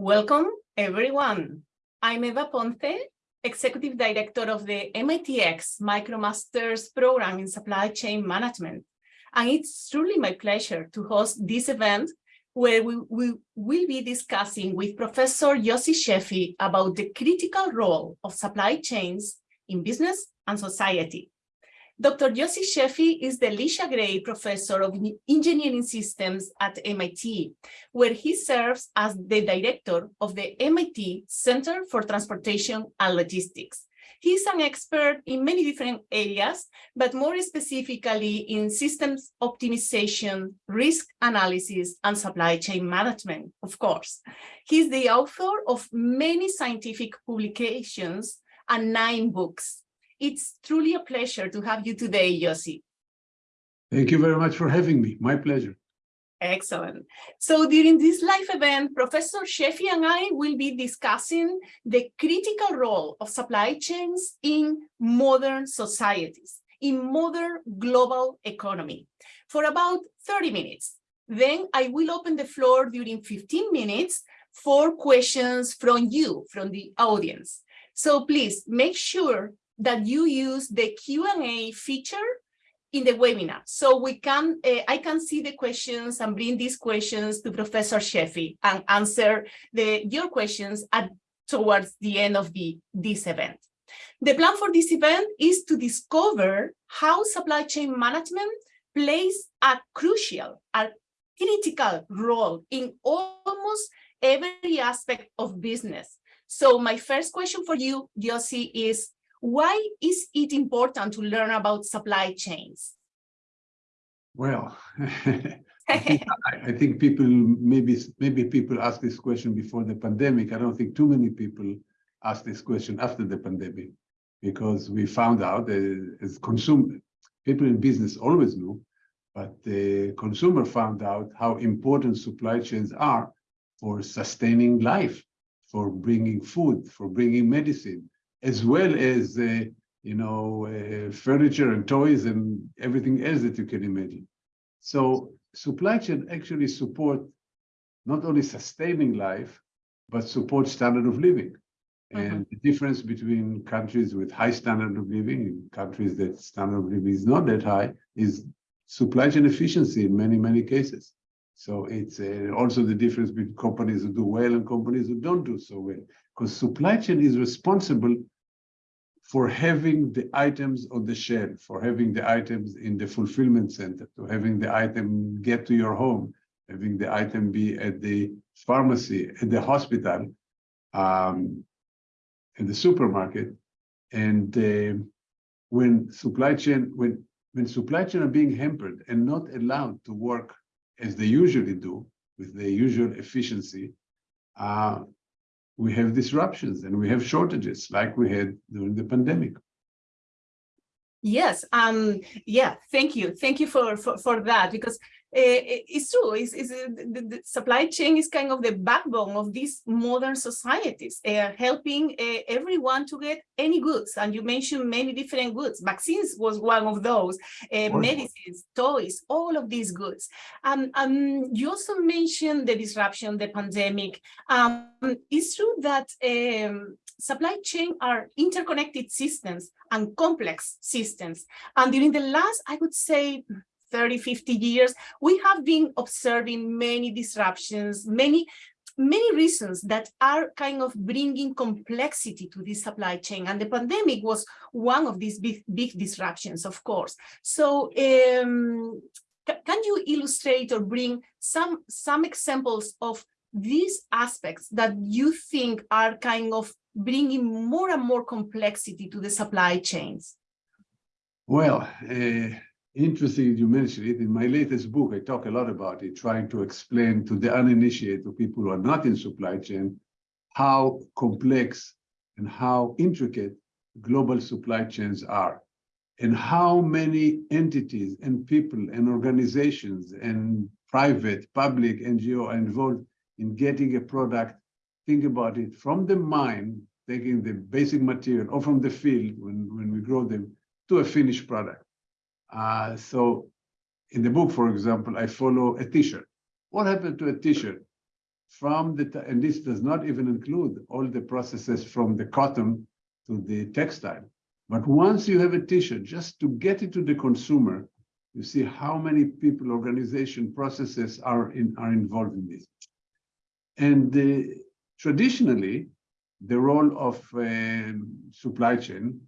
Welcome, everyone. I'm Eva Ponce, Executive Director of the MITx MicroMasters program in Supply Chain Management. And it's truly my pleasure to host this event where we, we will be discussing with Professor Yossi Sheffi about the critical role of supply chains in business and society. Dr. Yossi Sheffi is the Elisha Gray Professor of Engineering Systems at MIT, where he serves as the director of the MIT Center for Transportation and Logistics. He's an expert in many different areas, but more specifically in systems optimization, risk analysis, and supply chain management, of course. He's the author of many scientific publications and nine books, it's truly a pleasure to have you today, Yossi. Thank you very much for having me. My pleasure. Excellent. So during this live event, Professor Sheffi and I will be discussing the critical role of supply chains in modern societies, in modern global economy, for about 30 minutes. Then I will open the floor during 15 minutes for questions from you, from the audience. So please make sure that you use the Q&A feature in the webinar. So we can, uh, I can see the questions and bring these questions to Professor Sheffi and answer the, your questions at, towards the end of the, this event. The plan for this event is to discover how supply chain management plays a crucial, a critical role in almost every aspect of business. So my first question for you, Yossi, is why is it important to learn about supply chains? Well, I, think, I, think, people maybe maybe people asked this question before the pandemic. I don't think too many people asked this question after the pandemic because we found out that as consumer people in business always knew, but the consumer found out how important supply chains are for sustaining life, for bringing food, for bringing medicine, as well as uh, you know uh, furniture and toys and everything else that you can imagine. So supply chain actually support not only sustaining life, but support standard of living. And mm -hmm. the difference between countries with high standard of living and countries that standard of living is not that high is supply chain efficiency in many, many cases. So it's uh, also the difference between companies who do well and companies who don't do so well. Because supply chain is responsible for having the items on the shelf, for having the items in the fulfillment center, to having the item get to your home, having the item be at the pharmacy, at the hospital, um, in the supermarket. And uh, when supply chain, when when supply chain are being hampered and not allowed to work as they usually do, with their usual efficiency, uh, we have disruptions and we have shortages like we had during the pandemic. Yes, um, yeah, thank you. Thank you for, for, for that, because it's true. It's, it's uh, the, the, supply chain is kind of the backbone of these modern societies, uh, helping uh, everyone to get any goods. And you mentioned many different goods. Vaccines was one of those, uh, medicines, toys, all of these goods. Um, um, you also mentioned the disruption, the pandemic. Um, it's true that um, supply chain are interconnected systems and complex systems. And during the last, I would say, 30, 50 years, we have been observing many disruptions, many many reasons that are kind of bringing complexity to this supply chain. And the pandemic was one of these big, big disruptions, of course. So um, can you illustrate or bring some, some examples of these aspects that you think are kind of bringing more and more complexity to the supply chains? Well, uh, interesting you mentioned it. In my latest book, I talk a lot about it, trying to explain to the uninitiated, to people who are not in supply chain, how complex and how intricate global supply chains are, and how many entities and people and organizations and private, public, NGO are involved in getting a product. Think about it from the mine, taking the basic material, or from the field when, when we grow them, to a finished product. Uh, so in the book, for example, I follow a t-shirt. What happened to a t-shirt? from the, and this does not even include all the processes from the cotton to the textile. But once you have a t-shirt, just to get it to the consumer, you see how many people, organization, processes are in are involved in this. And uh, traditionally, the role of um, supply chain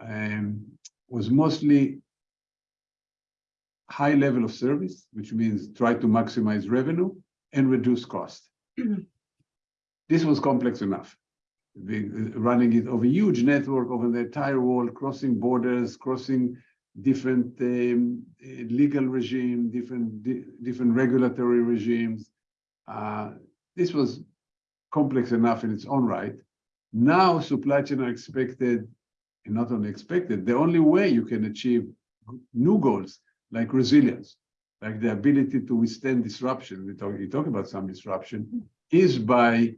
um, was mostly high level of service, which means try to maximize revenue and reduce cost. this was complex enough. running it over a huge network over the entire world, crossing borders, crossing different um, legal regime, different di different regulatory regimes. Uh, this was complex enough in its own right. Now supply chain are expected, and not only expected, the only way you can achieve new goals like resilience, like the ability to withstand disruption, we talk, you talk about some disruption, is by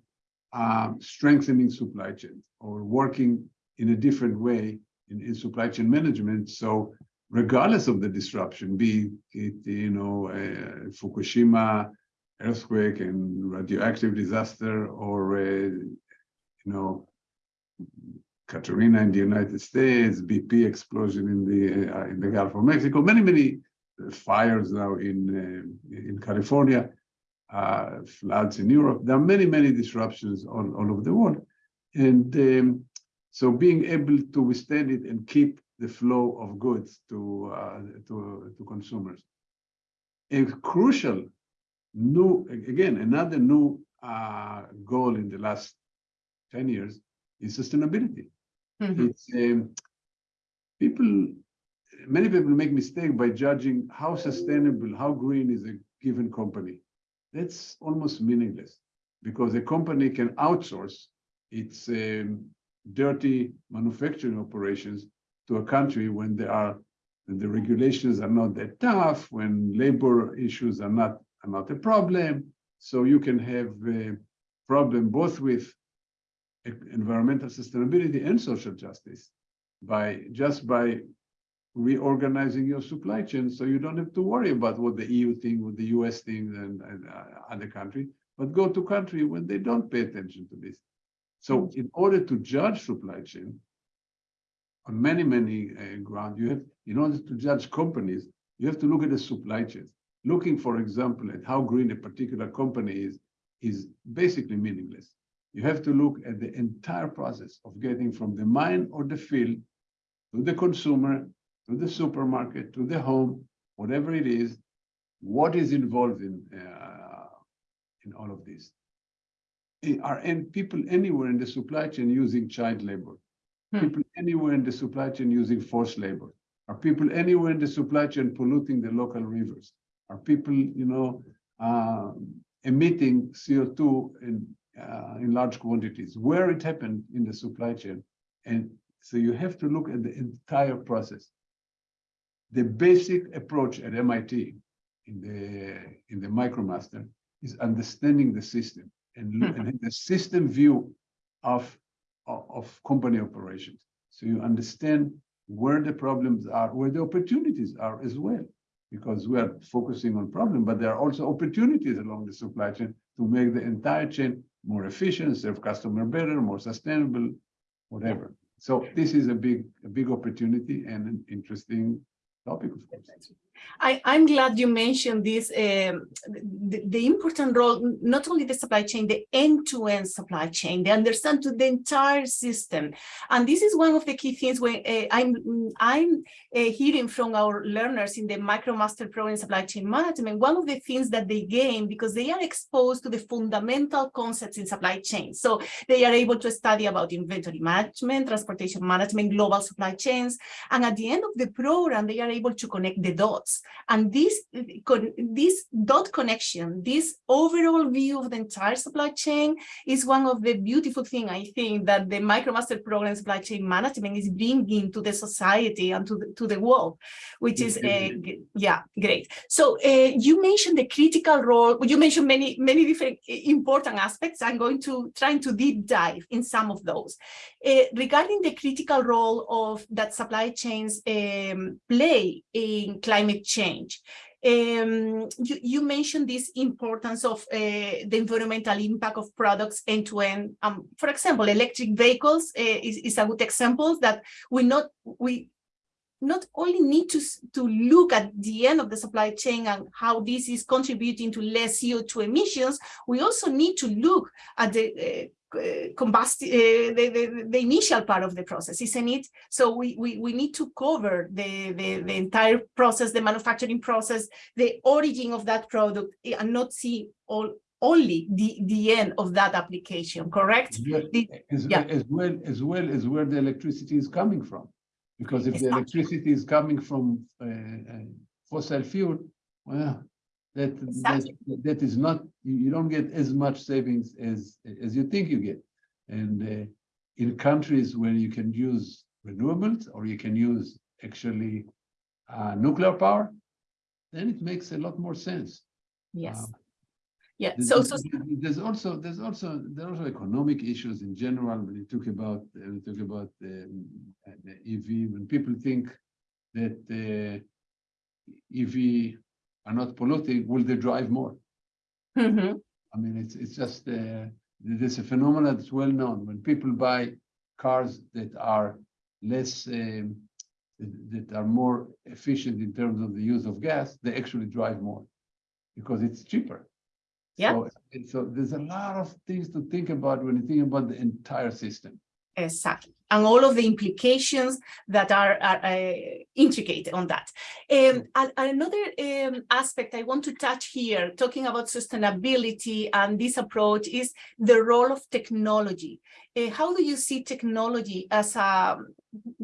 um, strengthening supply chains or working in a different way in, in supply chain management. So regardless of the disruption, be it, you know, uh, Fukushima earthquake and radioactive disaster or, uh, you know, Katrina in the United States, BP explosion in the uh, in the Gulf of Mexico, many many fires now in uh, in California, uh, floods in Europe. There are many many disruptions all, all over the world, and um, so being able to withstand it and keep the flow of goods to uh, to to consumers. A crucial new again another new uh, goal in the last 10 years is sustainability. Mm -hmm. It's um, people, many people make mistake by judging how sustainable, how green is a given company. That's almost meaningless because a company can outsource its um, dirty manufacturing operations to a country when there are when the regulations are not that tough, when labor issues are not are not a problem. So you can have a problem both with environmental sustainability and social justice by just by reorganizing your supply chain so you don't have to worry about what the EU thing, what the US thing and, and uh, other country, but go to country when they don't pay attention to this. So in order to judge supply chain on many, many uh, grounds, you have, in order to judge companies, you have to look at the supply chain. Looking, for example, at how green a particular company is, is basically meaningless. You have to look at the entire process of getting from the mine or the field to the consumer, to the supermarket, to the home, whatever it is, what is involved in, uh, in all of this. Are people anywhere in the supply chain using child labor? Hmm. People anywhere in the supply chain using forced labor? Are people anywhere in the supply chain polluting the local rivers? Are people, you know, uh, emitting CO2 and uh, in large quantities, where it happened in the supply chain. And so you have to look at the entire process. The basic approach at MIT in the in the MicroMaster is understanding the system and, hmm. and the system view of, of, of company operations. So you understand where the problems are, where the opportunities are as well, because we are focusing on problem, but there are also opportunities along the supply chain to make the entire chain more efficient, serve customer better, more sustainable, whatever. So this is a big, a big opportunity and an interesting topic, of course. I, I'm glad you mentioned this, um, the, the, important role, not only the supply chain, the end-to-end -end supply chain, they understand to the entire system. And this is one of the key things when uh, I'm, I'm uh, hearing from our learners in the MicroMaster program in supply chain management, one of the things that they gain because they are exposed to the fundamental concepts in supply chain. So they are able to study about inventory management, transportation management, global supply chains. And at the end of the program, they are able to connect the dots and this, this dot connection, this overall view of the entire supply chain is one of the beautiful things I think that the MicroMaster program supply chain management is bringing to the society and to the, to the world, which is, uh, yeah, great. So uh, you mentioned the critical role, you mentioned many, many different important aspects. I'm going to trying to deep dive in some of those. Uh, regarding the critical role of that supply chains um, play in climate change. Um, you, you mentioned this importance of uh, the environmental impact of products end to end. Um, for example, electric vehicles uh, is, is a good example that we not we not only need to, to look at the end of the supply chain and how this is contributing to less CO2 emissions, we also need to look at the uh, uh, combust uh, the, the, the initial part of the process, isn't it? So we, we, we need to cover the, the, the entire process, the manufacturing process, the origin of that product, eh, and not see all only the, the end of that application, correct? As, The- as, yeah. as well as well as where the electricity is coming from. Because if the Exactly. electricity is coming from uh, uh, fossil fuel, well, that, that, that is not, you, you don't get as much savings as, as you think you get. And uh, in countries where you can use renewables or you can use actually uh, nuclear power, then it makes a lot more sense. Yes. Yeah. There's- So, so there's- also, there's also, there are also economic issues in general, when you talk about, uh, we talk about um, the EV, when people think that uh, EV are not polluting, will they drive more? Mhm. I mean, it's, it's just, uh, there's a phenomenon that's well known. When people buy cars that are less, um, that are more efficient in terms of the use of gas, they actually drive more because it's cheaper. Yeah. So, so there's a lot of things to think about when you think about the entire system. Exactly. And all of the implications that are, are uh, intricate on that. Um, and another um, aspect I want to touch here, talking about sustainability and this approach is the role of technology. Uh, how do you see technology as a,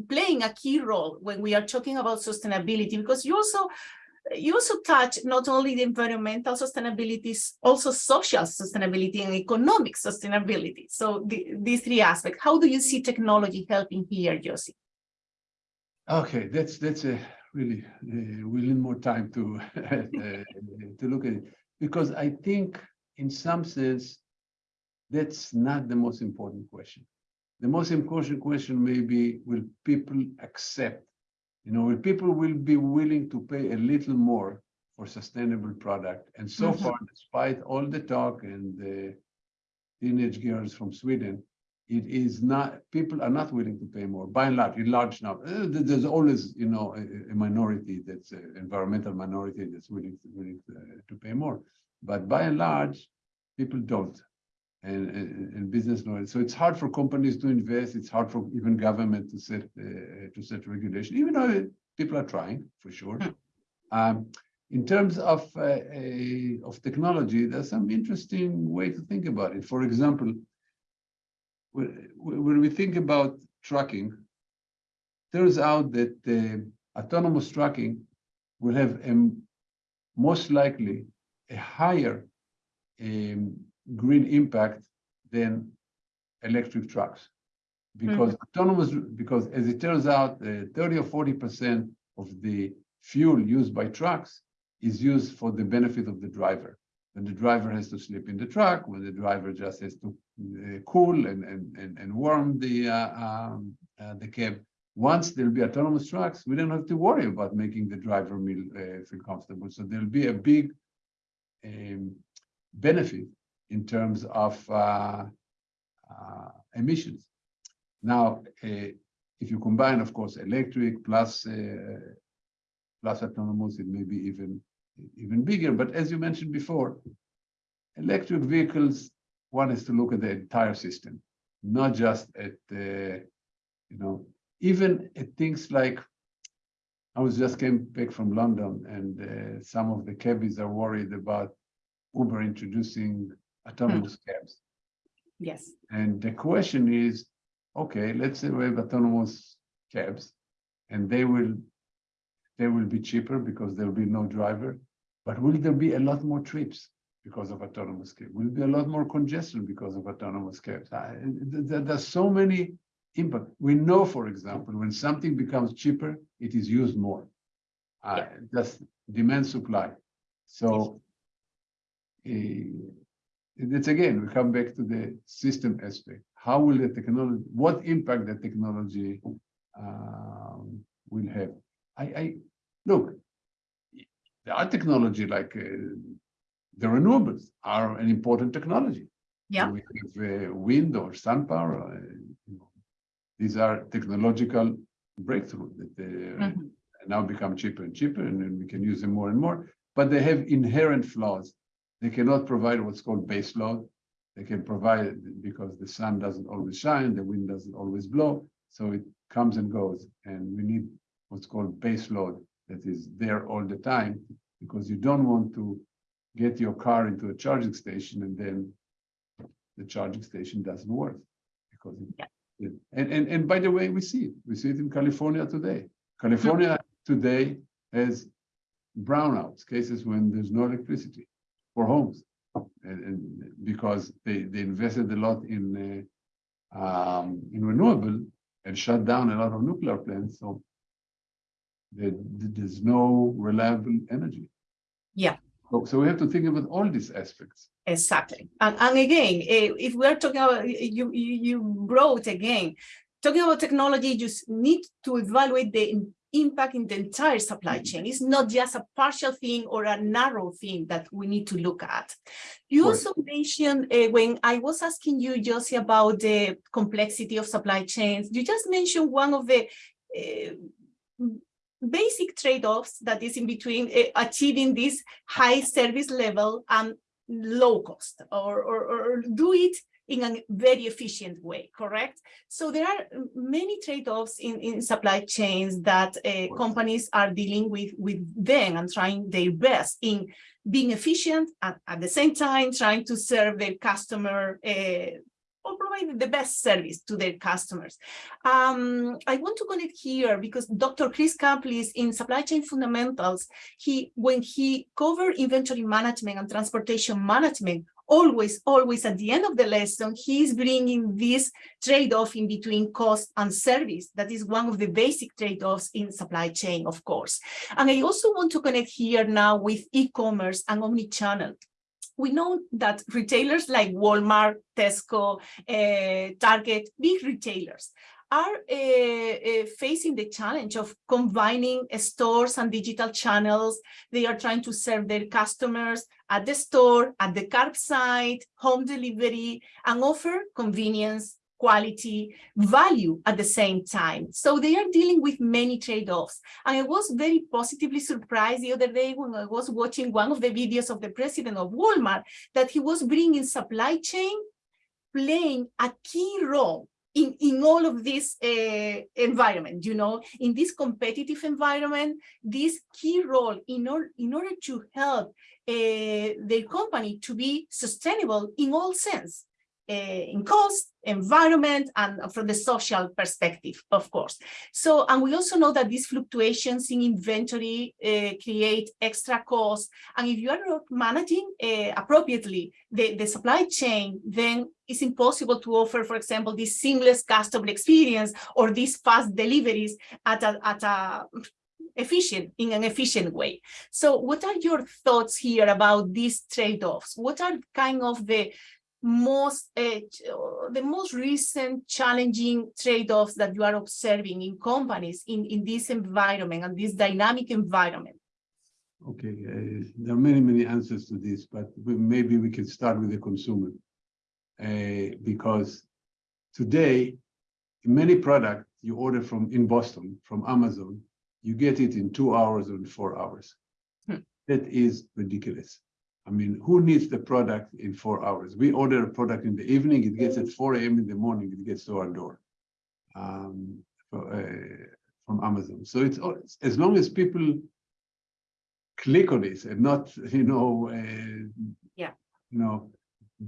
playing a key role when we are talking about sustainability? Because you also you also touch not only the environmental sustainability, also social sustainability and economic sustainability. So the, these three aspects, how do you see technology helping here, Yossi? Okay, that's, that's a really, uh, we need more time to, uh, to look at it. Because I think in some sense, that's not the most important question. The most important question may be, will people accept? You know, people will be willing to pay a little more for sustainable product? And so Mhm. far, despite all the talk and the teenage girls from Sweden, it is not, people are not willing to pay more, by and large, in large number. Uh, There's always, you know, a, a minority that's an environmental minority that's willing, willing to, to pay more. But by and large, people don't. And, and, and business knowledge. So it's hard for companies to invest. It's hard for even government to set, uh, to set regulation, even though people are trying, for sure. Hmm. Um, in terms of, uh, a- of technology, there's some interesting way to think about it. For example, when, when we think about trucking, turns out that uh, autonomous trucking will have a, most likely a higher um, green impact than electric trucks. Because autonomous, because as it turns out, uh, 30 or 40% of the fuel used by trucks is used for the benefit of the driver. When the driver has to sleep in the truck, when the driver just has to uh, cool and, and, and, and warm the, uh, um, uh, the cab. Once there'll be autonomous trucks, we don't have to worry about making the driver meal, uh, feel comfortable. So there'll be a big um, benefit in terms of uh, uh, emissions. Now, uh, if you combine, of course, electric plus uh, plus autonomous, it may be even even bigger. But as you mentioned before, electric vehicles, one is to look at the entire system, not just at the, you know, even at things like, I was just came back from London and uh, some of the cabbies are worried about Uber introducing autonomous cabs. Yes. And the question is, okay, let's say we have autonomous cabs and they will, they will be cheaper because there will be no driver. But will there be a lot more trips because of autonomous cab? Will be a lot more congestion because of autonomous cabs? I- th- th- There's so many impact. We know, for example, when something becomes cheaper, it is used more. Uh, That's demand supply. So eh, it's again, we come back to the system aspect. How will the technology, what impact the technology um, will have? I, I, look, there are technology like uh, the renewables are an important technology. Yeah. We have uh, wind or sun power. uh, you know, These are technological breakthroughs that uh, Mhm. now become cheaper and cheaper, and then we can use them more and more. But they have inherent flaws. They cannot provide what's called base load. They can provide it because the sun doesn't always shine, the wind doesn't always blow, so it comes and goes. And we need what's called base load that is there all the time, because you don't want to get your car into a charging station and then the charging station doesn't work. Because it- Yeah. it- and, and, and by the way, we see it. We see it in California today. California mm-hmm. today has brownouts, cases when there's no electricity for homes. And, and because they, they invested a lot in, uh, um, in renewable and shut down a lot of nuclear plants, so there, there's no reliable energy. Yeah. So, so we have to think about all these aspects. Exactly. And, and again, eh, if we're talking about, you, you, you brought again, talking about technology, you need to evaluate the impact in the entire supply chain. It's not just a partial thing or a narrow thing that we need to look at. You Right. also mentioned uh, when I was asking you, Yossi, about the complexity of supply chains, you just mentioned one of the uh, basic trade-offs that is in between uh, achieving this high service level and low cost or, or, or do it in a very efficient way, correct? So there are many trade-offs in, in supply chains that uh, companies are dealing with with them and trying their best in being efficient and at the same time trying to serve their customer uh, or provide the best service to their customers. Um, I want to connect here because Dr. Chris Caplice in Supply Chain Fundamentals, he when he covered inventory management and transportation management, always, always at the end of the lesson, he's bringing this trade-off in between cost and service. That is one of the basic trade-offs in supply chain, of course. And I also want to connect here now with e-commerce and omni-channel we know that retailers like Walmart, Tesco, uh, Target, big retailers are uh, facing the challenge of combining stores and digital channels. They are trying to serve their customers at the store, at the curbside, home delivery, and offer convenience, quality, value at the same time. So they are dealing with many trade-offs. And I was very positively surprised the other day when I was watching one of the videos of the president of Walmart, that he was bringing supply chain playing a key role in, in all of this uh, environment, you know, in this competitive environment, this key role in, or, in order to help uh, company to be sustainable in all sense, in cost, environment, and from the social perspective, of course. So, and we also know that these fluctuations in inventory uh, create extra costs. And if you are not managing uh, appropriately the, the supply chain, then it's impossible to offer, for example, this seamless customer experience or these fast deliveries at a, at a efficient in an efficient way. So what are your thoughts here about these trade-offs? What are kind of the most uh, the most recent challenging trade-offs that you are observing in companies in in this environment and this dynamic environment Okay, uh, there are many, many answers to this, but we, maybe we can start with the consumer. Uh, because today, many products you order from in Boston, from Amazon, you get it in two hours or in four hours. Hmm. That is ridiculous. I mean, who needs the product in four hours? We order a product in the evening, it gets at 4 a.m. in the morning, it gets to our door um, for, uh, from Amazon. So it's all- as long as people click on this and not, you know, uh, Yeah. you know,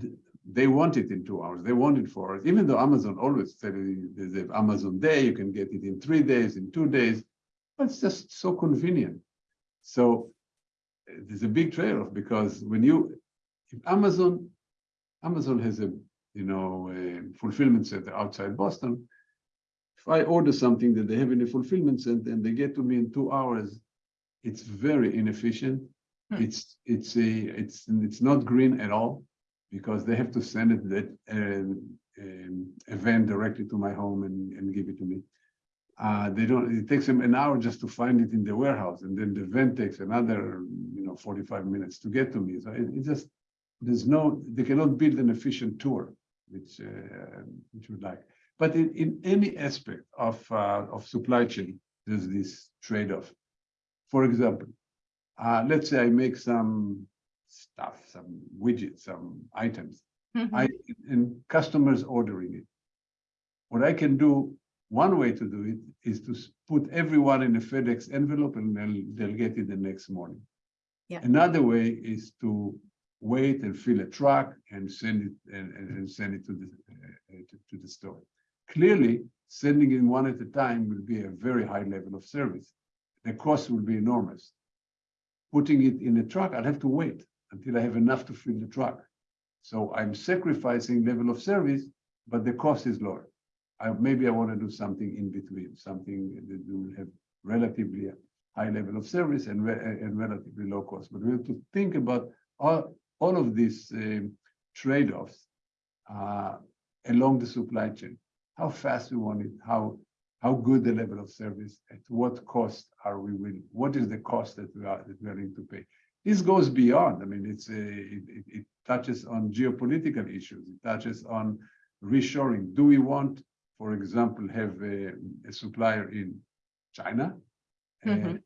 th- they want it in two hours. They want it for hours. Even though Amazon always said there's an Amazon day, you can get it in three days, in two days. But it's just so convenient. So there's a big trade-off because when you, if Amazon, Amazon has a, you know, a fulfillment center outside Boston. If I order something that they have in a fulfillment center and they get to me in two hours, it's very inefficient. Hmm. It's it's a it's it's not green at all because they have to send it that um, um, event directly to my home and, and give it to me. Uh, they don't. It takes them an hour just to find it in the warehouse, and then the van takes another, know, 45 minutes to get to me. So it, it just, there's no, they cannot build an efficient tour, which, uh, which would like. But in, in any aspect of, uh, of supply chain, there's this trade-off. For example, uh, let's say I make some stuff, some widgets, some items, Mhm. I, and customers ordering it. What I can do, one way to do it is to put everyone in a FedEx envelope and they'll, they'll get it the next morning. Yeah. Another way is to wait and fill a truck and send it and, and, send it to the, uh, uh, to, to the store. Clearly, sending it one at a time will be a very high level of service. The cost will be enormous. Putting it in a truck, I'll have to wait until I have enough to fill the truck. So I'm sacrificing level of service, but the cost is lower. I, maybe I want to do something in between, something that will have relatively high level of service and, re- and relatively low cost. But we have to think about all, all of these um, trade-offs uh, along the supply chain. How fast we want it, how how good the level of service, at what cost are we willing, what is the cost that we are that we are willing to pay? This goes beyond. I mean, it's a it, it, it touches on geopolitical issues. It touches on reshoring. Do we want, for example, have a, a supplier in China, uh, Mhm.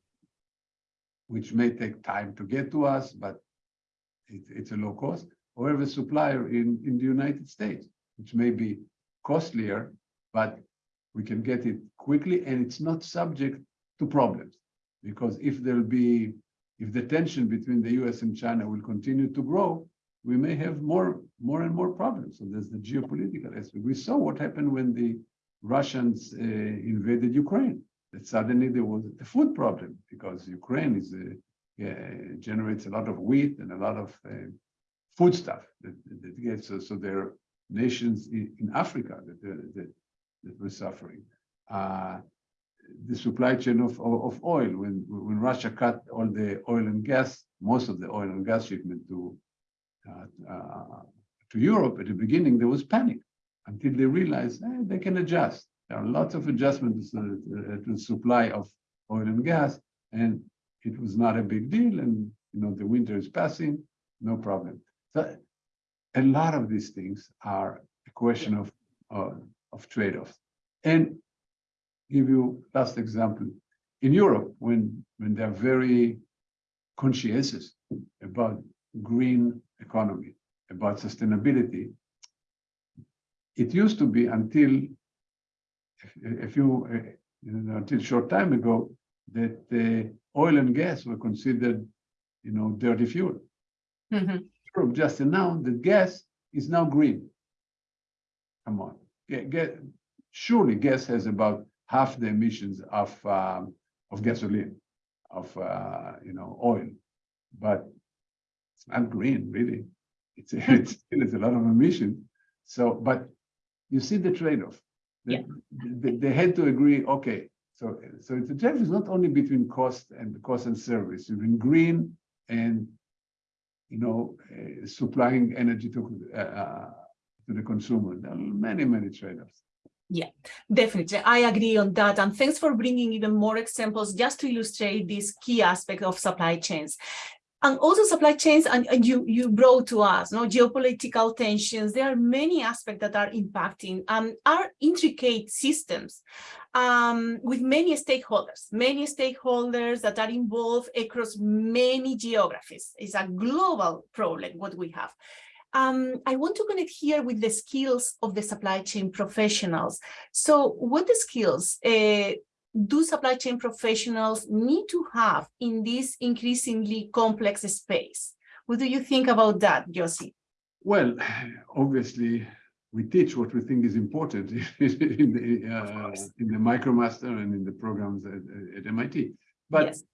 Which may take time to get to us, but it, it's a low cost, or have a supplier in, in the United States, which may be costlier, but we can get it quickly and it's not subject to problems. Because if there'll be, if the tension between the US and China will continue to grow, we may have more, more and more problems. So there's the geopolitical aspect. We saw what happened when the Russians uh, invaded Ukraine. Suddenly there was a food problem because Ukraine is a, uh, generates a lot of wheat and a lot of uh, food stuff that, that gets so, so there are nations in, in Africa that, that that were suffering. Uh, the supply chain of, of, of oil, when, when Russia cut all the oil and gas, most of the oil and gas shipment to, uh, uh, to Europe at the beginning, there was panic until they realized eh, they can adjust. There are lots of adjustments to, uh, the supply of oil and gas, and it was not a big deal. And you know the winter is passing, no problem. So a lot of these things are a question of uh, of trade-offs. And give you last example. In Europe, when, when they're very conscientious about green economy, about sustainability, it used to be until a few, uh, you know, until short time ago, that uh, oil and gas were considered, you know, dirty fuel. Mhm. Europe just announced that gas is now green. Come on, get, get, surely gas has about half the emissions of um, of gasoline, of uh, you know oil, but it's not green really. It's it's still it's a lot of emissions. So, but you see the trade-off. They, Yeah. they, they had to agree. Okay, so so the trade is not only between cost and cost and service, between green and you know uh, supplying energy to uh, uh, to the consumer. There are many many trade-offs. Yeah, definitely, I agree on that. And thanks for bringing even more examples just to illustrate this key aspect of supply chains. And also supply chains, and, and you, you brought to us, no geopolitical tensions. There are many aspects that are impacting um, are intricate systems um, with many stakeholders, many stakeholders that are involved across many geographies. It's a global problem, what we have. Um, I want to connect here with the skills of the supply chain professionals. So what the skills uh, do supply chain professionals need to have in this increasingly complex space? What do you think about that, Yossi? Well, obviously, we teach what we think is important in the uh, in the MicroMaster and in the programs at, at MIT. But yes,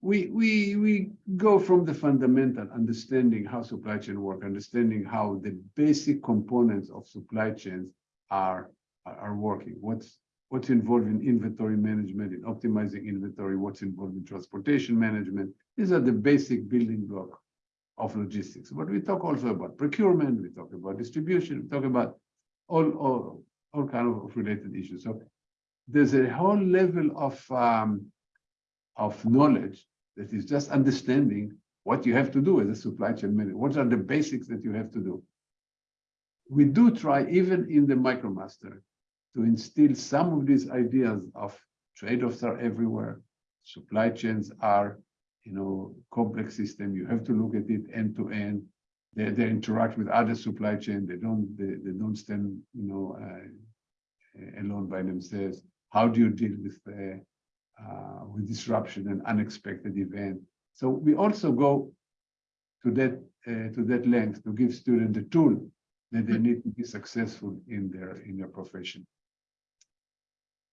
we we we go from the fundamental understanding how supply chain work, understanding how the basic components of supply chains are are are working. What's what's involved in inventory management, in optimizing inventory, what's involved in transportation management. These are the basic building block of logistics. But we talk also about procurement, we talk about distribution, we talk about all all all kind of related issues. So there's a whole level of um, of knowledge that is just understanding what you have to do as a supply chain manager. What are the basics that you have to do? We do try, even in the MicroMaster, to instill some of these ideas of trade-offs are everywhere. Supply chains are, you know, complex system. You have to look at it end to end. They, they interact with other supply chain. They don't, they, they don't stand, you know, uh, alone by themselves. How do you deal with uh, uh, with disruption and unexpected event? So we also go to that uh, to that length to give students the tool that they need to be successful in their in their profession.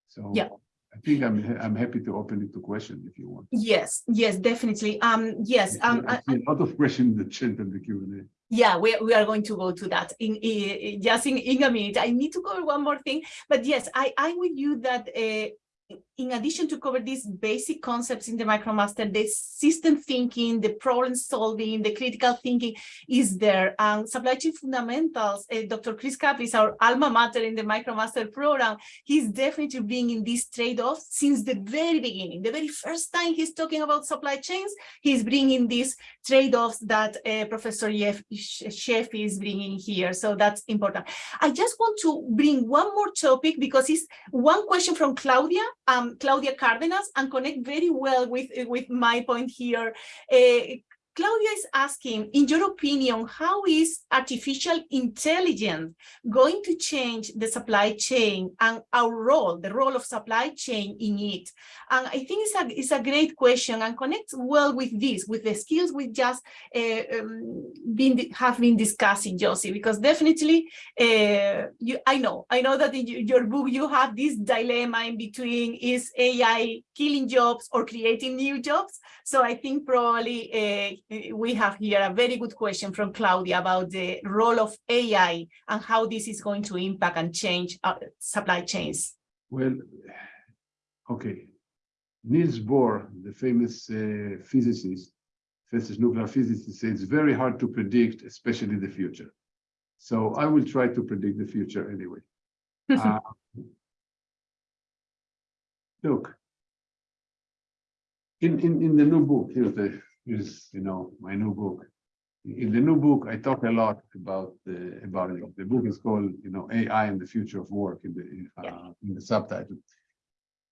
So Yeah. I think I'm I'm happy to open it to question if you want. Yes, yes, definitely. Um, yes, um, I I- see a lot of questions in the chat and the Q and A. Yeah, we, we are going to go to that in, in just in, in a minute. I need to cover one more thing, but yes, I, I'm with you that uh, in addition to cover these basic concepts in the MicroMaster, the system thinking, the problem solving, the critical thinking is there. And supply chain fundamentals, uh, Dr. Chris Caplice is our alma mater in the MicroMaster program. He's definitely bringing these trade-offs since the very beginning. The very first time he's talking about supply chains, he's bringing these trade-offs that uh, Professor Sheffi is bringing here. So that's important. I just want to bring one more topic because it's one question from Claudia, um, Claudia Cardenas, and connect very well with, with my point here. Uh, Claudia is asking, in your opinion, how is artificial intelligence going to change the supply chain and our role, the role of supply chain in it? And I think it's a, it's a great question and connects well with this, with the skills we just uh, been, have been discussing, Yossi, because definitely, uh, you, I know, I know that in your book you have this dilemma in between, is AI killing jobs or creating new jobs? So I think probably uh, we have here a very good question from Claudia about the role of AI and how this is going to impact and change our supply chains. Well, okay. Niels Bohr, the famous uh, physicist, physicist, nuclear physicist, says it's very hard to predict, especially the future. So I will try to predict the future anyway. Uh, Look, in, in, in the new book, here's the, here's, you know, my new book. In the new book, I talk a lot about the, about it. The book is called, you know, AI and the Future of Work in the, uh, in the subtitle.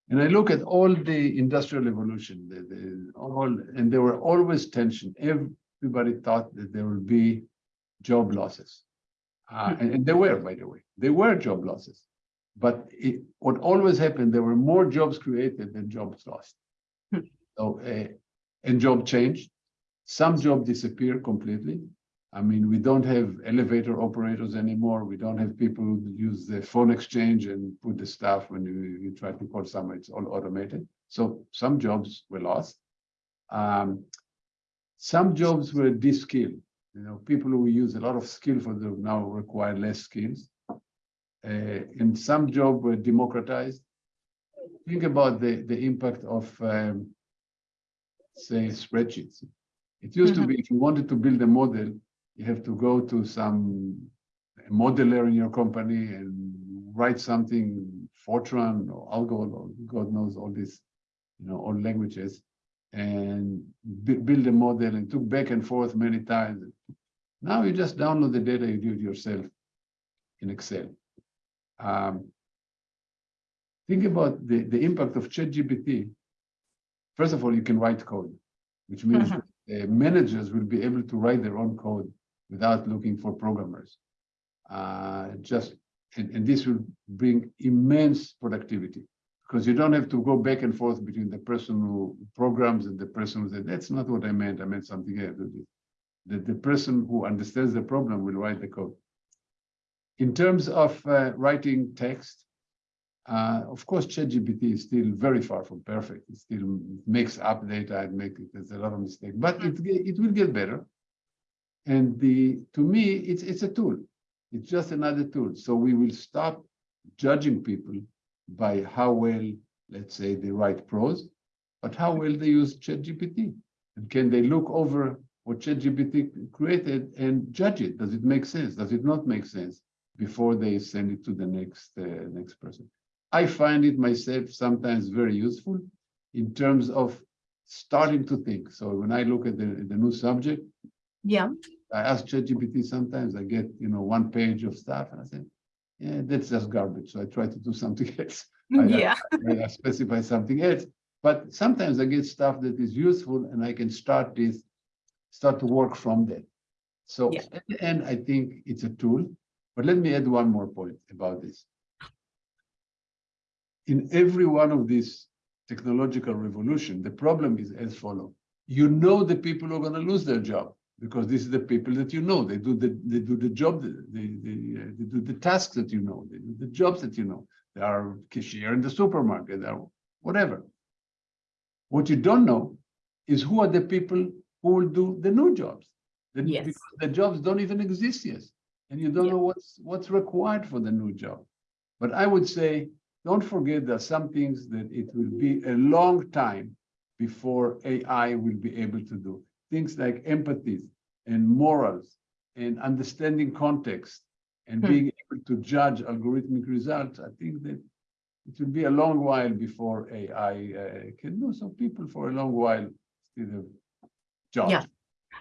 And I look at all the industrial evolution, the, the, all, and there were always tension. Everybody thought that there would be job losses. Uh, and, and there were, by the way, there were job losses. But it, what always happened, there were more jobs created than jobs lost. So, uh, and job changed. Some jobs disappear completely. I mean, we don't have elevator operators anymore. We don't have people who use the phone exchange and put the stuff when you, you try to call someone, it's all automated. So some jobs were lost. Um, some jobs were de-skilled. You know, people who use a lot of skill for them now require less skills. Uh, and some jobs were democratized. Think about the, the impact of, um, say, spreadsheets. It used to Mhm. be, if you wanted to build a model, you have to go to some modeler in your company and write something, Fortran or Algol or God knows all these, you know, all languages, and build a model and took back and forth many times. Now you just download the data, you do it yourself in Excel. Um, think about the, the impact of ChatGPT. First of all, you can write code, which means Mhm. uh, managers will be able to write their own code without looking for programmers. Uh, just and, and this will bring immense productivity because you don't have to go back and forth between the person who programs and the person who said, that's not what I meant, I meant something else. The, the person who understands the problem will write the code. In terms of uh, writing text, uh, of course, ChatGPT is still very far from perfect. It still makes up data and make it, there's a lot of mistakes, but it, it will get better. And the, to me, it's, it's a tool. It's just another tool. So we will stop judging people by how well, let's say, they write prose, but how well they use ChatGPT. And can they look over what ChatGPT created and judge it? Does it make sense? Does it not make sense? Before they send it to the next, uh, next person. I find it myself sometimes very useful in terms of starting to think. So when I look at the, the new subject, Yeah, I ask ChatGPT sometimes, I get, you know, one page of stuff and I say, yeah, that's just garbage. So I try to do something else. I- yeah, I I specify something else. But sometimes I get stuff that is useful and I can start this, start to work from that. So Yeah. at the end, I think it's a tool, but let me add one more point about this. In every one of these technological revolution, the problem is as follow. You know the people who are gonna lose their job because this is the people that you know. They do the, they do the job, they, they, uh, they do the tasks that you know, they do the jobs that you know. They are cashier in the supermarket, they are whatever. What you don't know is who are the people who will do the new jobs. The- Yes. because The jobs don't even exist yet. And you don't know what's, what's required for the new job. But I would say, don't forget there are some things that it will be a long time before AI will be able to do. Things like empathy and morals and understanding context and Hmm. being able to judge algorithmic results. I think that it will be a long while before AI uh, can do. So people for a long while still have jobs. Yeah.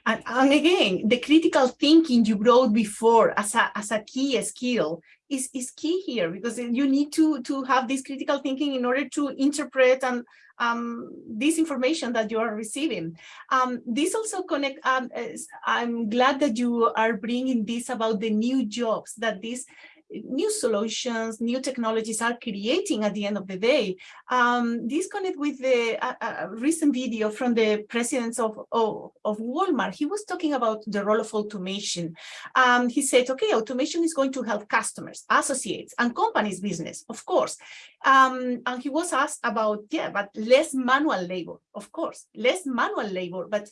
And, and again, the critical thinking you brought before as a, as a key skill is, is key here because you need to, to have this critical thinking in order to interpret and um, this information that you are receiving. Um, this also connect, um, I'm glad that you are bringing this about the new jobs that these new solutions, new technologies are creating at the end of the day. Um, this connect with the uh, uh, recent video from the president of, of, of Walmart. He was talking about the role of automation. Um, he said, okay, automation is going to help customers, associates, and companies business, of course. Um, and he was asked about, yeah, but less manual labor, of course, less manual labor, but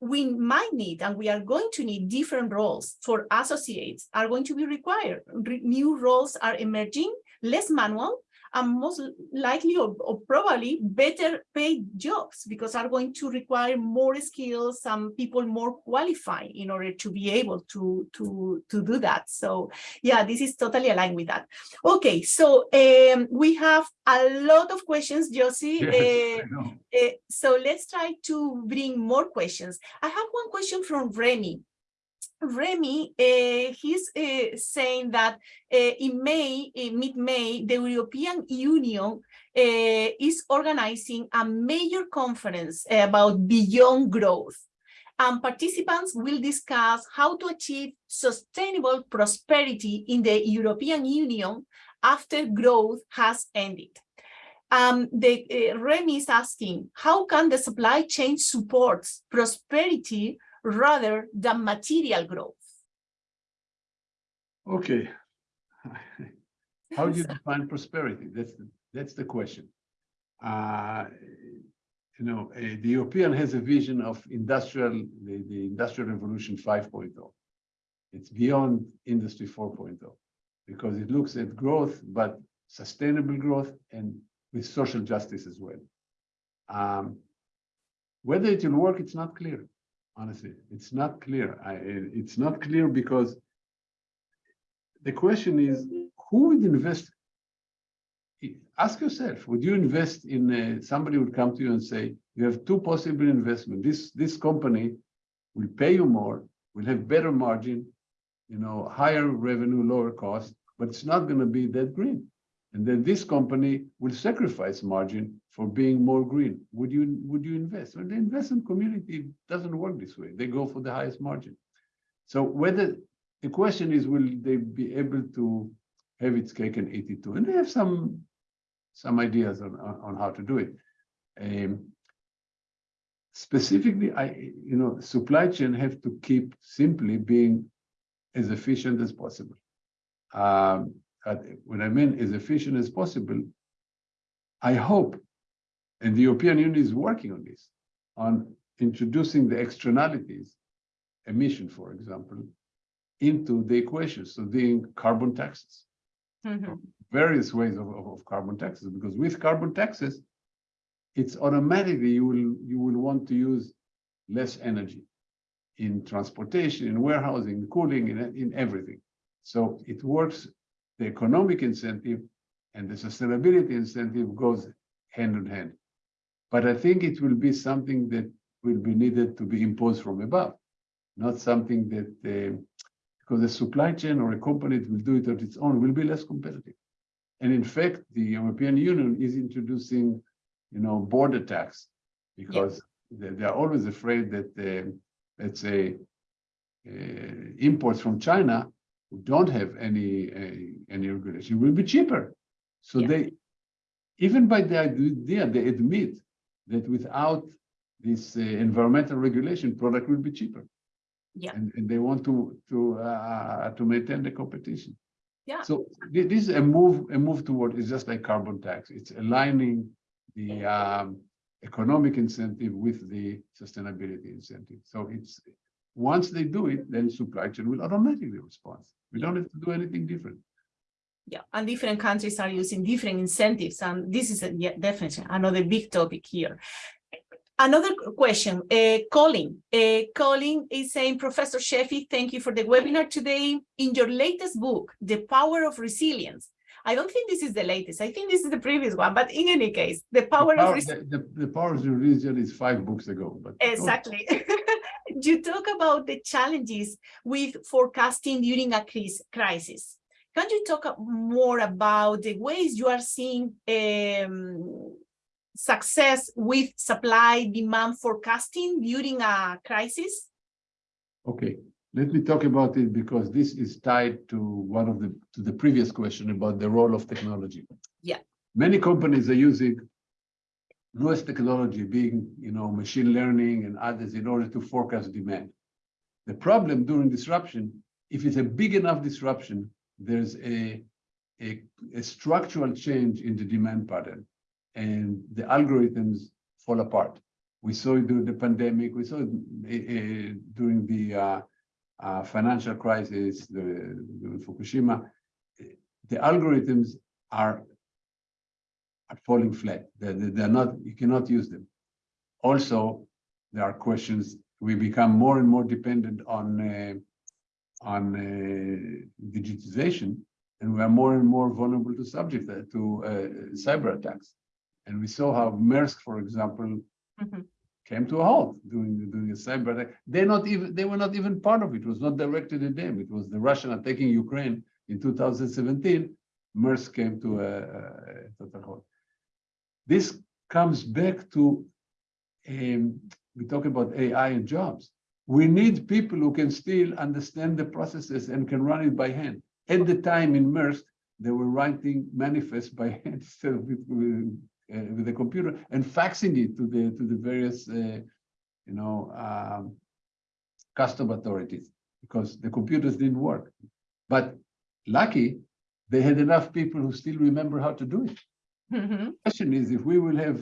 we might need and we are going to need different roles for associates are going to be required. Re- new roles are emerging, less manual, and most likely or, or probably better paid jobs because are going to require more skills, and people more qualified in order to be able to, to, to do that. So yeah, this is totally aligned with that. Okay, so um, we have a lot of questions, Yossi. Yes, Uh, uh, so let's try to bring more questions. I have one question from Remy. Remy, uh, he's uh, saying that uh, in May, mid-May, the European Union is organizing a major conference about beyond growth. And participants will discuss how to achieve sustainable prosperity in the European Union after growth has ended um, the uh, Remy is asking, how can the supply chain support prosperity rather than material growth? Okay. How do you define prosperity? That's, the that's the question. Uh, You know, eh, the European has a vision of industrial, the, the industrial revolution 5.0. It's beyond industry 4.0 because it looks at growth, but sustainable growth and with social justice as well. Um, Whether it will work, it's not clear, honestly. It's not clear. I, it's not clear because the question is, who would invest? Ask yourself, would you invest in, uh, somebody would come to you and say, you have two possible investment. This, this company will pay you more, will have better margin, you know, higher revenue, lower cost, but it's not gonna be that green. And then this company will sacrifice margin for being more green. Would you, would you invest? Well, the investment community doesn't work this way. They go for the highest margin. So whether, the question is, will they be able to have its cake and eat it too? And they have some, some ideas on, on, how to do it. Um, specifically, I, you know, supply chain have to keep simply being as efficient as possible. Um, when I mean as efficient as possible, I hope, and the European Union is working on this, on introducing the externalities, emission, for example, into the equation, so being carbon taxes, Mhm. various ways of, of, of carbon taxes, because with carbon taxes, it's automatically you will you will want to use less energy in transportation, in warehousing, cooling, in, in everything. So it works, the economic incentive and the sustainability incentive goes hand in hand. But I think it will be something that will be needed to be imposed from above, not something that, uh, because a supply chain or a company that will do it on its own will be less competitive. And in fact, the European Union is introducing, you know, border tax because they, they, are always afraid that, uh, let's say, uh, imports from China who don't have any uh, any regulation will be cheaper. So yeah. they, even by the idea, they admit that without this uh, environmental regulation, product will be cheaper. Yeah. And, and they want to to uh, to maintain the competition. Yeah. So this is a move a move toward it's just like carbon tax. It's aligning the um, economic incentive with the sustainability incentive. So it's once they do it, then supply chain will automatically respond. We don't have to do anything different. Yeah, and different countries are using different incentives, and this is a, yeah, definitely another big topic here. Another question, uh, Colin. Uh, Colin is saying, Professor Sheffi, thank you for the webinar today. In your latest book, The Power of Resilience, I don't think this is the latest. I think this is the previous one, but in any case, the power, the power of the, the, the, power of Resilience is five books ago. But exactly. You talk about the challenges with forecasting during a crisis. Can you talk more about the ways you are seeing um, success with supply demand forecasting during a crisis? Okay, let me talk about it because this is tied to one of the to the previous question about the role of technology. Yeah. Many companies are using newest technology being, you know, machine learning and others in order to forecast demand. The problem during disruption, if it's a big enough disruption, there's a, a, a structural change in the demand pattern and the algorithms fall apart. We saw it during the pandemic, we saw it uh, during the uh, uh, financial crisis, the, the Fukushima. The algorithms are are falling flat. They're, they're not, you cannot use them. Also, there are questions, we become more and more dependent on, uh, on uh, digitization, and we are more and more vulnerable to subject uh, to uh, cyber attacks. And we saw how Maersk, for example, mm -hmm. came to a halt during, during a cyber attack. They're not even, they were not even part of it. It was not directed at them. It was the Russian attacking Ukraine in 2017. Maersk came to a, a total halt. This comes back to, um, we talk about AI and jobs. We need people who can still understand the processes and can run it by hand. At the time in Maersk, they were writing manifests by hand instead of with, uh, with the computer and faxing it to the to the various, uh, you know, um, custom authorities because the computers didn't work. But lucky, they had enough people who still remember how to do it. Mm -hmm. question is if we will have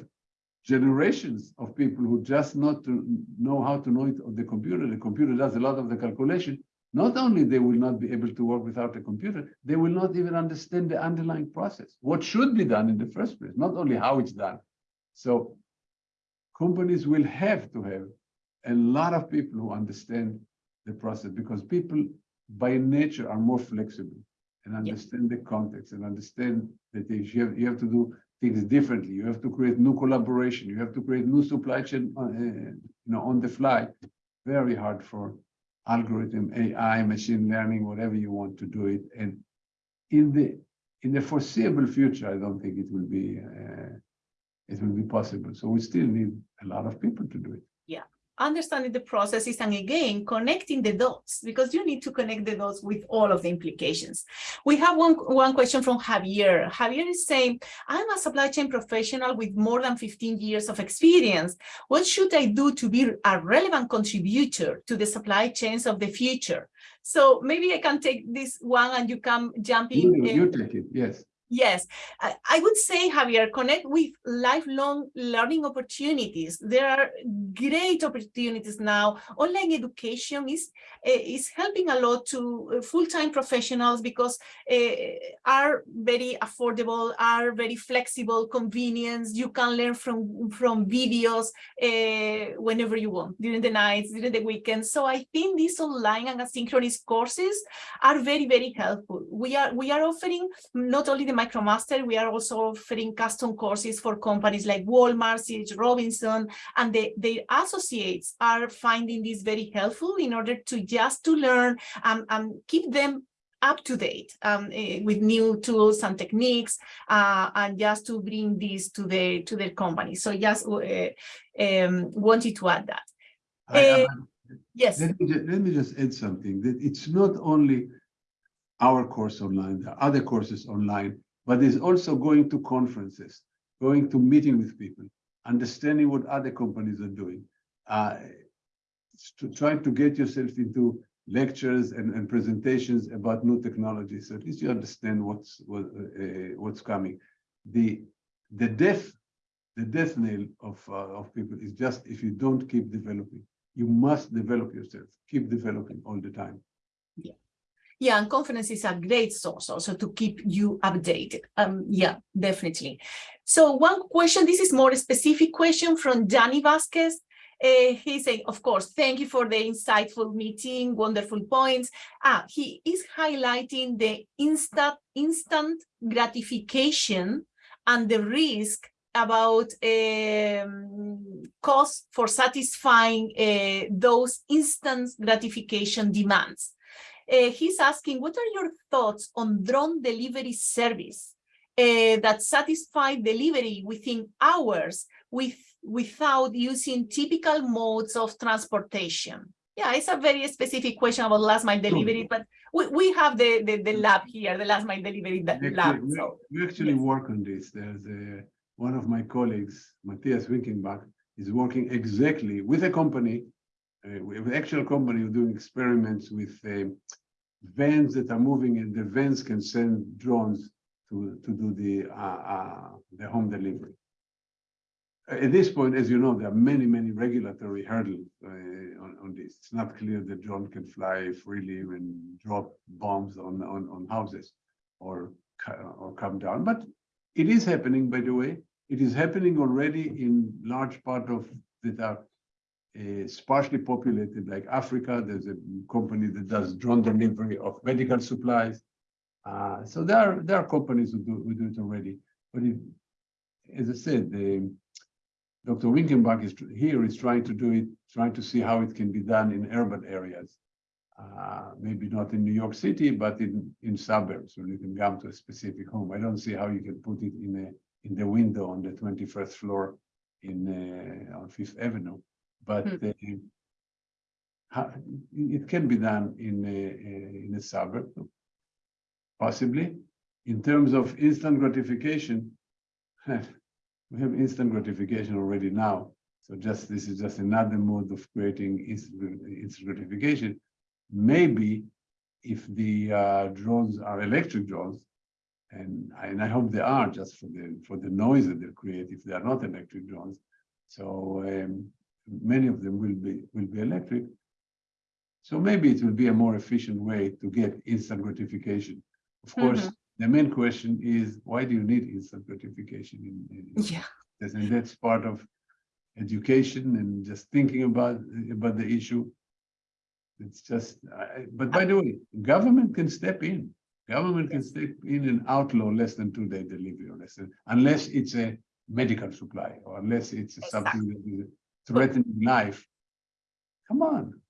generations of people who just not know how to know it on the computer, the computer does a lot of the calculation, not only they will not be able to work without a computer, they will not even understand the underlying process, what should be done in the first place, not only how it's done. So companies will have to have a lot of people who understand the process because people by nature are more flexible and understand the context and understand that you have, you have to do things differently. You have to create new collaboration. You have to create new supply chain, uh, you know, on the fly. Very hard for algorithm, AI, machine learning, whatever you want to do it. And in the in the foreseeable future, I don't think it will be uh, it will be possible. So we still need a lot of people to do it understanding the processes and again connecting the dots because you need to connect the dots with all of the implications. We have one one question from javier. Javier is saying i'm a supply chain professional with more than 15 years of experience. What should i do to be a relevant contributor to the supply chains of the future? So maybe i can take this one and you can jump in you, you take it yes Yes, I would say, Javier, connect with lifelong learning opportunities. There are great opportunities now. Online education is, eh, is helping a lot to uh, full-time professionals because uh, are very affordable, are very flexible, convenience. You can learn from, from videos uh, whenever you want, during the nights, during the weekends. So I think these online and asynchronous courses are very, very helpful. We are, we are offering not only the MicroMaster, we are also offering custom courses for companies like Walmart, C.H. Robinson, and the, their associates are finding this very helpful in order to just to learn and, and keep them up to date um, eh, with new tools and techniques uh, and just to bring this to their to their company. So just uh, um, wanted to add that. I- Uh, Yes. Let me, ju- let me just add something, that it's not only our course online, there are other courses online, but there's also going to conferences, going to meeting with people, understanding what other companies are doing. Uh, to try to get yourself into lectures and, and presentations about new technologies, so at least you understand what's, what, uh, what's coming. The, the death, the death nail of, uh, of people is just if you don't keep developing you must develop yourself, keep developing all the time. Yeah, and conferences a great source also to keep you updated. Um, yeah, definitely. So one question, this is more a specific question from Danny Vasquez. Uh, he's saying, of course, thank you for the insightful meeting, wonderful points. Ah, he is highlighting the instant, instant gratification and the risk about um, cost for satisfying uh, those instant gratification demands. Uh, he's asking, what are your thoughts on drone delivery service uh, that satisfy delivery within hours with, without using typical modes of transportation? Yeah, it's a very specific question about last mile delivery, but we, we have the, the, the lab here, the last mile delivery lab. actually- so, We actually yes. work on this. There's a, one of my colleagues, Matthias Winkenbach, is working exactly with a company, uh, with actual company doing experiments with um, vans that are moving and the vans can send drones to, to do the, uh, uh, the home delivery. At this point, as you know, there are many, many regulatory hurdles uh, on, on this. It's not clear that drone can fly freely and drop bombs on, on, on houses or, or come down. But it is happening, by the way. It is happening already in large part of that are uh, sparsely populated, like Africa. There's a company that does drone delivery of medical supplies. Uh, so there are there are companies who do who do it already. But as I said, the Dr. Winkenbach is here is trying to do it, trying to see how it can be done in urban areas. Uh, maybe not in New York City, but in, in suburbs where you can come to a specific home. I don't see how you can put it in a, in the window on the twenty-first floor in, uh, on Fifth Avenue. But uh, it can be done in a, a- in a suburb, possibly. In terms of instant gratification, we have instant gratification already now. So just, this is just another mode of creating instant, instant gratification. Maybe if the uh, drones are electric drones, and I, and I hope they are just for the, for the noise that they create if they are not electric drones. So um, many of them will be, will be electric. So maybe it will be a more efficient way to get instant gratification. Of mm-hmm. course, the main question is, why do you need instant gratification in, in, Yeah. And that's part of education and just thinking about, about the issue. It's just, I- but by the way, government can step in. Government can step in and outlaw less than two day delivery or less than, unless it's a medical supply or unless it's something that is threatening life. Come on.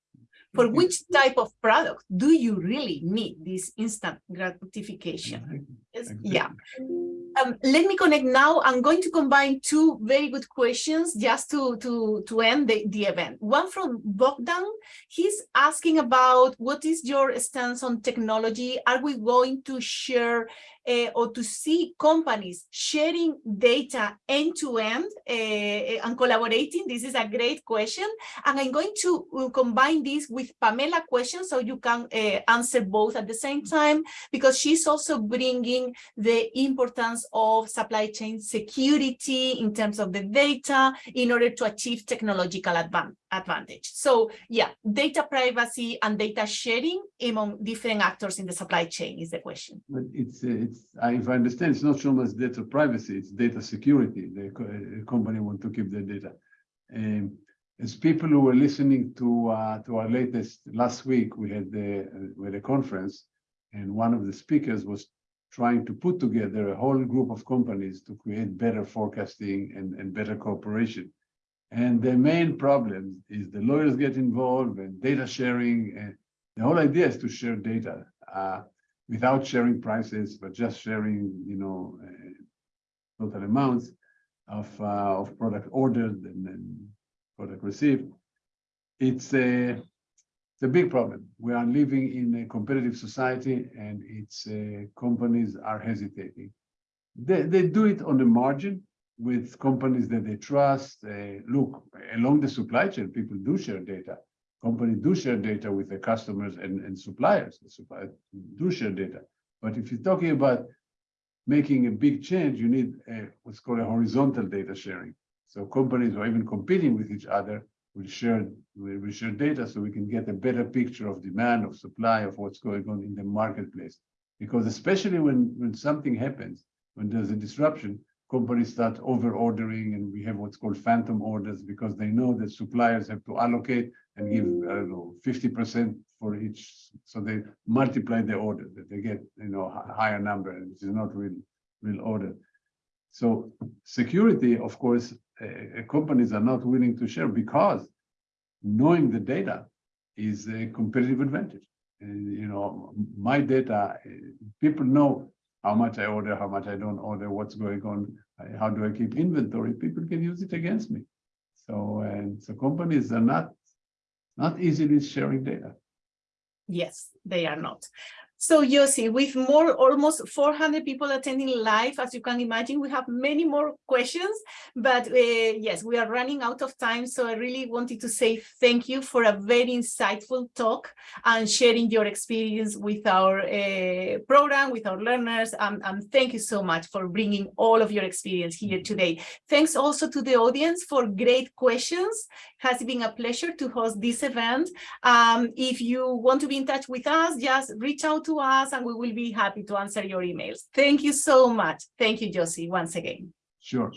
For which type of product do you really need this instant gratification? Yes, Yeah. Um, let me connect now. I'm going to combine two very good questions just to, to, to end the, the event. One from Bogdan. He's asking about what is your stance on technology? Are we going to share uh, or to see companies sharing data end to end uh, and collaborating? This is a great question. And I'm going to uh, combine this with Pamela question so you can uh, answer both at the same time because she's also bringing the importance of supply chain security in terms of the data in order to achieve technological advan advantage. So yeah, data privacy and data sharing among different actors in the supply chain is the question. But it's, it's, if I understand, it's not so much data privacy, it's data security. The uh, company want to keep their data. Um, as people who were listening to, uh, to our latest, last week, we had the, uh, we had a conference and one of the speakers was trying to put together a whole group of companies to create better forecasting and, and better cooperation. And the main problem is the lawyers get involved and data sharing. And the whole idea is to share data uh, without sharing prices, but just sharing, you know, uh, total amounts of uh, of product ordered and, and product received. It's a it's a big problem. We are living in a competitive society, and its uh, companies are hesitating. They they do it on the margin with companies that they trust. Uh, look, along the supply chain, people do share data. Companies do share data with their customers and, and suppliers. The suppliers do share data. But if you're talking about making a big change, you need a, what's called a horizontal data sharing. So companies or even competing with each other will share will share data so we can get a better picture of demand, of supply, of what's going on in the marketplace. Because especially when, when something happens, when there's a disruption, companies start over ordering and we have what's called phantom orders because they know that suppliers have to allocate and give, mm. I don't know, 50% for each. So they multiply the order that they get, you know, a higher number, which is not real, real order. So security, of course, uh, companies are not willing to share because knowing the data is a competitive advantage. And, you know, my data, eh, people know how much I order, how much I don't order, what's going on, how do I keep inventory, people can use it against me. So, and so companies are not, not easily sharing data. Yes, they are not. So Yossi, with more almost 400 people attending live, as you can imagine, we have many more questions, but uh, yes, we are running out of time. So I really wanted to say thank you for a very insightful talk and sharing your experience with our uh, program, with our learners. Um, and thank you so much for bringing all of your experience here today. Thanks also to the audience for great questions. It has been a pleasure to host this event. Um, if you want to be in touch with us, just reach out to us and we will be happy to answer your emails. Thank you so much. Thank you, Yossi, once again. Sure.